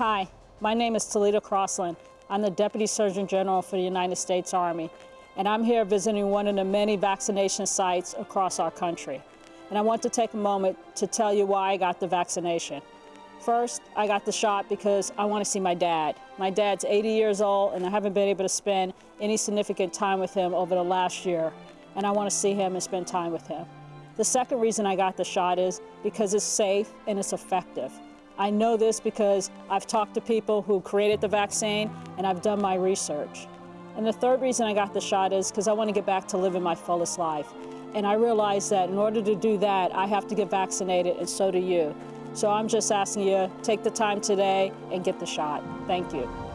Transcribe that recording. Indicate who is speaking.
Speaker 1: Hi, my name is Telita Crosland. I'm the Deputy Surgeon General for the United States Army, and I'm here visiting one of the many vaccination sites across our country. And I want to take a moment to tell you why I got the vaccination. First, I got the shot because I want to see my dad. My dad's 80 years old, and I haven't been able to spend any significant time with him over the last year, and I want to see him and spend time with him. The second reason I got the shot is because it's safe and it's effective. I know this because I've talked to people who created the vaccine and I've done my research. And the third reason I got the shot is because I want to get back to living my fullest life. And I realize that in order to do that, I have to get vaccinated, and so do you. So I'm just asking you, take the time today and get the shot. Thank you.